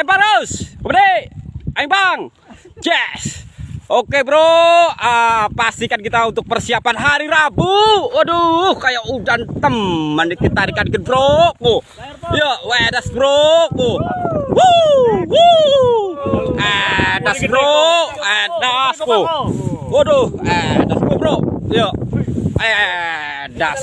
lempar terus. Kembali. Ayo bang. Yes. Oke bro, ah, pastikan kita untuk persiapan hari Rabu. Waduh, kayak udan teman kita tarikan dikit bro. Ku. Yuk, wedas bro. Ku. Woo, woo. Edas bro, edas ku. Waduh, edas ku bro. Yuk. Edas.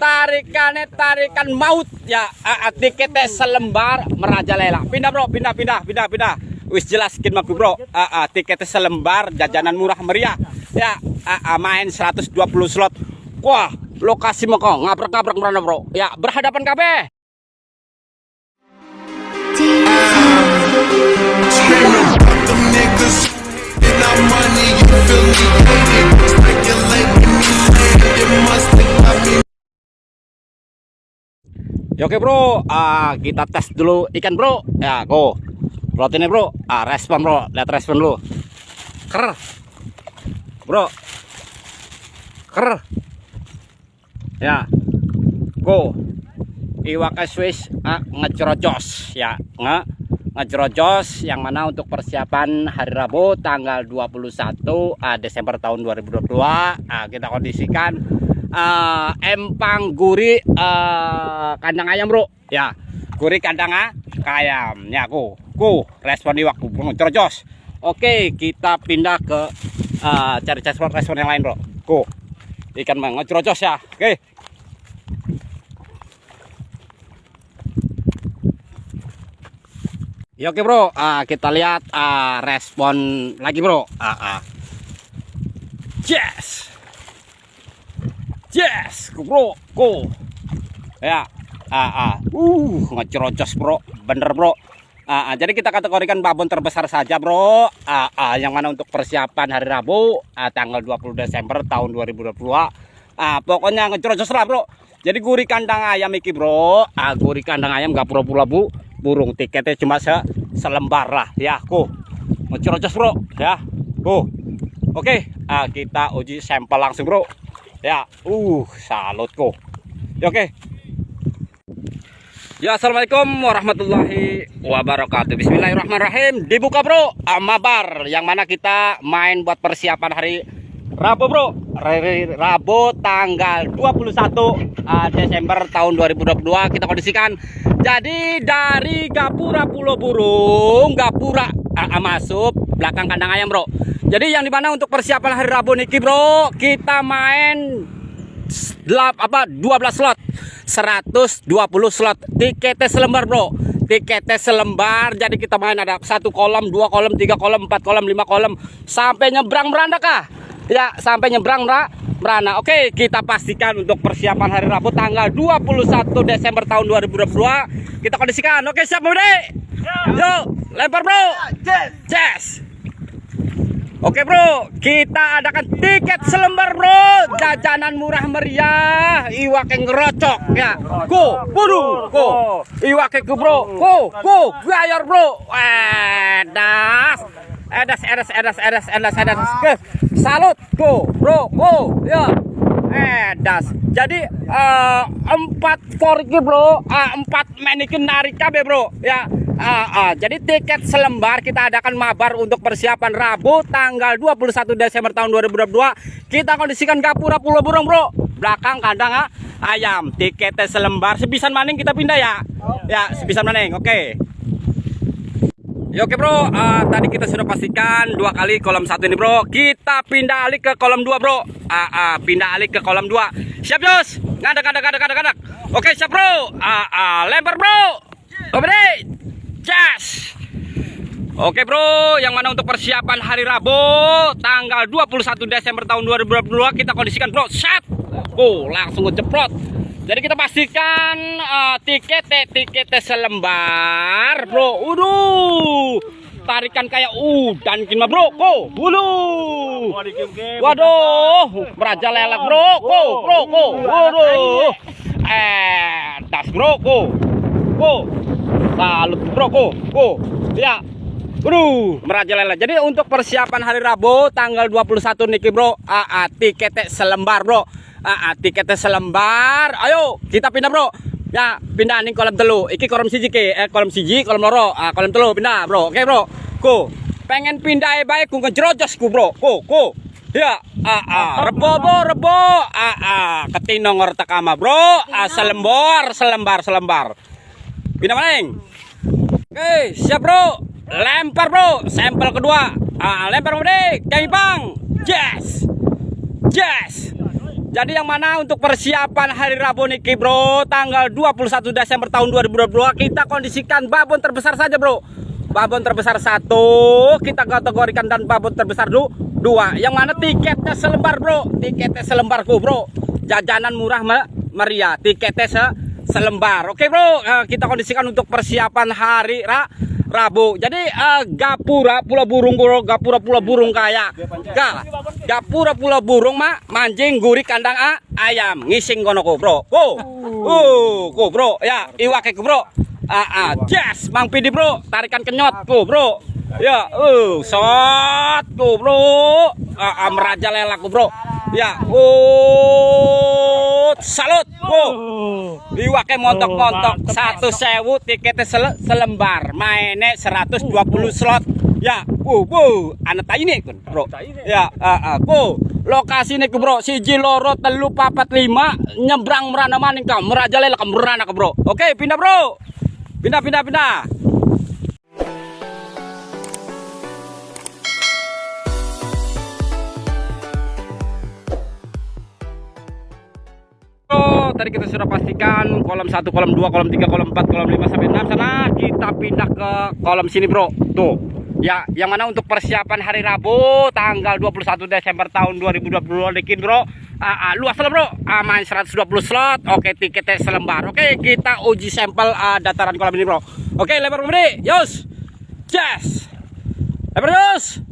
Tarikannya tarikan maut ya. Tiketnya selembar merajalela. Pindah bro, pindah, pindah, pindah, pindah. Wis jelas skin maku bro. Tiketnya selembar, jajanan murah meriah. Ya, main 120 slot. Wah, lokasi mau kok ngabrak-ngabrak merana bro. Ya, berhadapan KB. Screaming, fuck them niggas. And our money, you feel me Ya oke bro, ah, kita tes dulu ikan bro. Ya, go. Protein bro. Ah, respon bro. Lihat respon dulu. Ker. Bro. Ker. Ya. Go. Iwak Swiss ah, ngecerocos ya. Nge ngecerocos yang mana untuk persiapan hari Rabu tanggal 21 ah, Desember tahun 2022. Ah, kita kondisikan eh, empang gurih eh, kandang ayam bro. Ya gurih kandang ayam. Ya ku ku respon di waktu cerocos oke kita pindah ke eh, cari respon respon yang lain bro. Ku ikan mengecerocos ya. Oke. Ya oke bro, ah, kita lihat ah, respon lagi bro. Ah, ah. Yes, yes, bro, go. Ya, ah, ah. uh, ngecerocos bro, bener bro. Ah, ah, jadi kita kategorikan babon terbesar saja bro. Ah, ah, yang mana untuk persiapan hari Rabu, ah, tanggal 20 Desember tahun 2022. Ah, pokoknya ngecerocos lah bro. Jadi gurih kandang ayam iki bro. Ah, gurih kandang ayam gak pura-pura bu. Burung tiketnya cuma se selembar lah ya. Ku. Ngecerocos bro ya. Ku. Oke, ah, kita uji sampel langsung bro. Ya, uh, salut ku. Ya, oke. Ya, assalamualaikum warahmatullahi wabarakatuh. Bismillahirrahmanirrahim. Dibuka bro, Amabar, yang mana kita main buat persiapan hari Rabu bro. Rabu tanggal 21 ah, Desember tahun 2022 kita kondisikan. Jadi dari Gapura Pulau Burung, Gapura ah, masuk belakang kandang ayam bro. Jadi yang di mana untuk persiapan hari Rabu niki bro, kita main delap apa 12 slot. 120 slot. Tiketnya selembar bro. Tiketnya selembar jadi kita main ada satu kolom dua kolom tiga kolom empat kolom lima kolom. Sampai nyebrang beranda kah? Ya sampai nyebrang Mbak Merana. Oke kita pastikan untuk persiapan hari Rabu tanggal 21 Desember tahun 2022 kita kondisikan. Oke siap Bude yuk lempar bro. Yes Oke bro, kita adakan tiket selembar bro, jajanan murah meriah, iwak yang ngerocok ya. Go, buru, go, iwak yang bro, go, go, bayar bro. Edas, edas, edas, edas, edas, edas, edas, salut, go, bro, go, ya. Edas. Jadi eh, empat forky bro, ah, empat manikin narik cabe bro, ya. Ah, ah. Jadi tiket selembar kita adakan mabar untuk persiapan Rabu tanggal 21 Desember tahun 2022. Kita kondisikan Gapura Pulau Burung bro, belakang kandang ah, ayam. Tiketnya selembar, sebisan maning kita pindah ya. Ya, sebisan maning. Oke. Ya oke bro, ah, tadi kita sudah pastikan dua kali kolam satu ini bro. Kita pindah alih ke kolam dua bro. Ah, ah, pindah alih ke kolam dua. Siap Jos? Ngadak, ngadak, ngadak, ngadak, ngadak. Oke siap bro. Ah, ah, lempar bro. Oke deh. Yes. Oke bro, yang mana untuk persiapan hari Rabu tanggal 21 Desember tahun 2022 kita kondisikan bro. Set. Oh, langsung ngejeprot. Jadi kita pastikan uh, tiket tiket selembar, bro. Waduh. Tarikan kayak udan kima bro. Ko, waduh. Waduh, merajalela bro. Ko, bro, ko. Waduh. Eh, das bro, ko. Ko. Salut bro, ko. Ko. Ya. Waduh, merajalela. Jadi untuk persiapan hari Rabu tanggal 21 niki bro, ah, tiketnya selembar bro. Ah, tiketnya selembar. Ayo, kita pindah bro. Ya, pindah ning kolam telu. Iki kolam siji ke, eh kolam siji, kolam loro, ah kolam telu pindah, Bro. Oke, Bro. Ku. Pengen pindah ae bae ku ngejerojos ku, Bro. Ku, ku. Ya, ah, rebo, bro, rebo, ah, ketinong ortakama, bro, ah, selembar, selembar, selembar. Pindah maning. Oke, siap bro. Lempar bro. Sampel kedua. Ah, lempar bro. Kami pang. Yes. Yes. Jadi yang mana untuk persiapan hari Rabu niki bro tanggal 21 Desember tahun 2022 kita kondisikan babon terbesar saja bro babon terbesar satu kita kategorikan dan babon terbesar du, dua yang mana tiketnya selembar bro tiketnya selembarku bro jajanan murah me- meriah tiketnya se selembar. Oke bro. Eh, kita kondisikan untuk persiapan hari ra. Rabu. Jadi eh, gapura pulau burung bro. Gapura pulau burung kayak ga. Gapura pulau burung mah mancing gurih kandang a, ayam. Ngising kono ko bro. Ko uh ko bro. Ya iwake ko bro. Ah ah. Yes. Mang pidi bro. Tarikan kenyot ko bro. Ya uh shot ko bro. Ah, ah merajalela ko bro ya uh salut ko Iwake montok-montok satu sewu tiketnya sele- selembar. Mainnya 120 slot. Ya uh bu. Anak tayi nih kun bro. Ya uh, uh, ku lokasi nih bro. Siji loro telu papat lima. Nyebrang merana maning kam merajalela kam merana ke bro. Oke pindah bro. Pindah pindah pindah tadi kita sudah pastikan kolam 1, kolam 2, kolam 3, kolam 4, kolam 5 sampai 6 sana kita pindah ke kolam sini, Bro. Tuh. Ya, yang mana untuk persiapan hari Rabu tanggal 21 Desember tahun 2022 dikin, Bro. Ah, ah, luas lah, Bro. Main 120 slot. Oke, tiketnya selembar. Oke, kita uji sampel ah, dataran kolam ini, Bro. Oke, lebar Bro. Yos. Yes. Lebar terus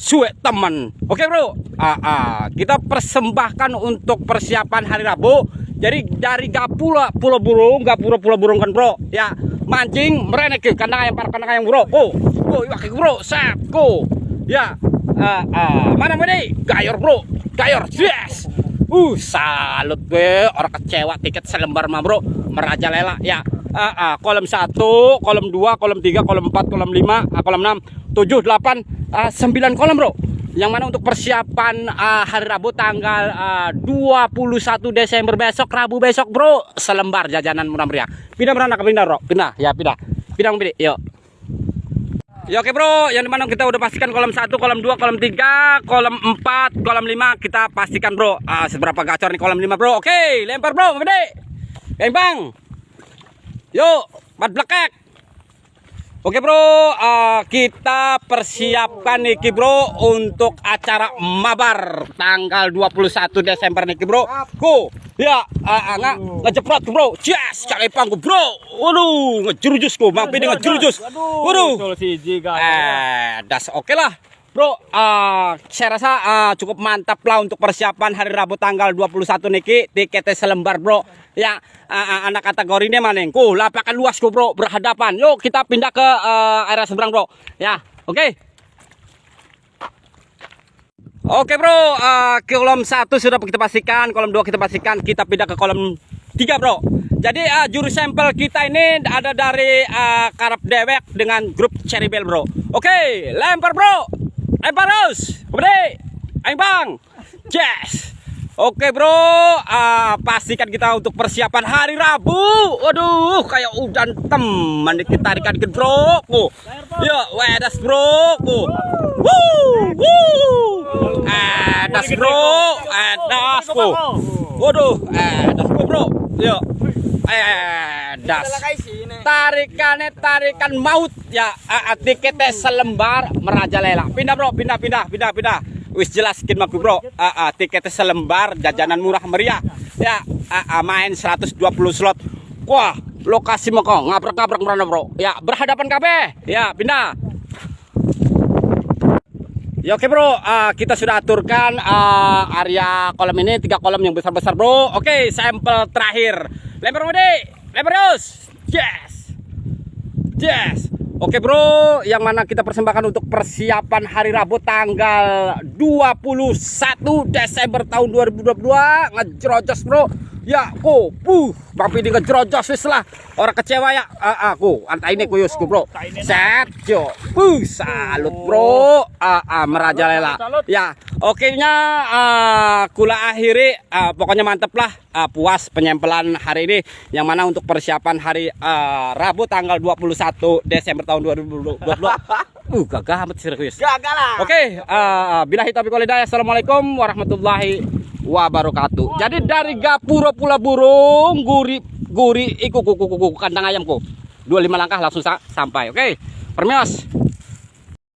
suwe teman. Oke bro, ah, ah, kita persembahkan untuk persiapan hari Rabu. Jadi dari Gapura Pulau Burung, Gapura Pulau Burung kan bro, ya. Mancing merenek ke kandang ayam para kandang ayam bro. Oh, oh, iya bro, set, go, ya, ah, ah, mana mana? Gayor bro, gayor, yes. Uh, salut gue, orang kecewa tiket selembar mah bro, merajalela ya. Ah, ah, kolom 1, kolom 2, kolom 3, kolom 4, kolom 5, ah, kolom 6, 7, 8, ah, 9 kolom bro yang mana untuk persiapan ah, hari Rabu tanggal ah, 21 Desember besok Rabu besok bro. Selembar jajanan murah meriah pindah mana ke pindah bro? Pindah. Ya pindah. Pindah pilih yuk. Ya oke bro, yang di mana kita udah pastikan kolom 1, kolom 2, kolom 3, kolom 4, kolom 5 Kita pastikan bro, ah, seberapa gacor nih kolom 5 bro. Oke, lempar bro, gede Bang bang. Yuk, empat blekek Oke bro, eh, kita persiapkan nih bro untuk acara mabar tanggal 21 Desember nih bro. Go, ya, uh, nggak ngejeprot bro, yes, cari pangku bro. Waduh, ngejurujus ku, mang pini ngejurujus. Waduh, eh, das oke lah. Bro, eh, saya rasa eh, cukup mantap lah untuk persiapan hari Rabu tanggal 21 niki tiketnya selembar bro. Ya, eh, anak kategori ini manengku, lapangan luas ku bro, berhadapan. Yuk kita pindah ke eh, area seberang bro. Ya, oke. Oke bro, eh, kolom satu sudah kita pastikan, kolom dua kita pastikan, kita pindah ke kolom tiga bro. Jadi eh, juru sampel kita ini ada dari eh, Karap Dewek dengan grup Cherry Bell bro. Oke, lempar bro, lempar terus, gede, ayo bang, yes. Oke bro, ah, pastikan kita untuk persiapan hari Rabu. Waduh, kayak udan teman kita tarikan ke bro. Ku. Yuk, wedas bro. Ku. Woo, woo. Edas bro, edas ku. Waduh, edas bro. Edas. Tarikannya tarikan maut ya. Tiketnya selembar merajalela. Pindah bro, pindah, pindah, pindah, pindah. Wis jelas skin maku bro. Tiketnya selembar, jajanan murah meriah. Ya, main 120 slot. Wah, lokasi mau kok ngabrak-ngabrak merana bro. Ya, berhadapan KB. Ya, pindah. Ya oke bro, Ah, kita sudah aturkan ah, area kolam ini tiga kolam yang besar-besar bro. Oke, sampel terakhir. Lempar mode, lempar terus. Yes, yes. Oke bro, yang mana kita persembahkan untuk persiapan hari Rabu tanggal 21 Desember tahun 2022 ngejerojos bro. Ya, ku, puh, Bang Pidi ngejerojos wis lah. Orang kecewa ya. Ah, aku, antai ini kuyus ku, Bro. Set, yo. Puh, salut, Bro. Ah, ah, merajalela. Ya, oke nya ah, kula akhiri ah, pokoknya mantep lah ah, puas penyempelan hari ini yang mana untuk persiapan hari ah, Rabu tanggal 21 Desember tahun 2022. Uh, gagah amat serius. Gagal lah. Oke, uh, bila hitam. Assalamualaikum warahmatullahi wabarakatuh. Jadi dari Gapura Pula Burung, guri guri iku kuku kuku kandang ayamku. 25 langkah langsung sa- sampai. Oke. Permios.